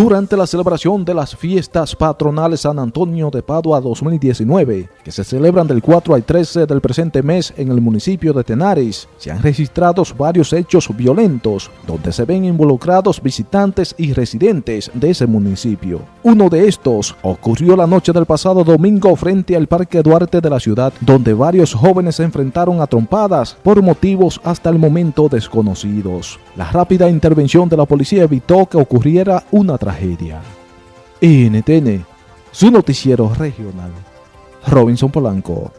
Durante la celebración de las fiestas patronales San Antonio de Padua 2019, que se celebran del 4 al 13 del presente mes en el municipio de Tenares, se han registrado varios hechos violentos donde se ven involucrados visitantes y residentes de ese municipio. Uno de estos ocurrió la noche del pasado domingo frente al Parque Duarte de la ciudad, donde varios jóvenes se enfrentaron a trompadas por motivos hasta el momento desconocidos. La rápida intervención de la policía evitó que ocurriera una tragedia. NTN, su noticiero regional. Robinson Polanco.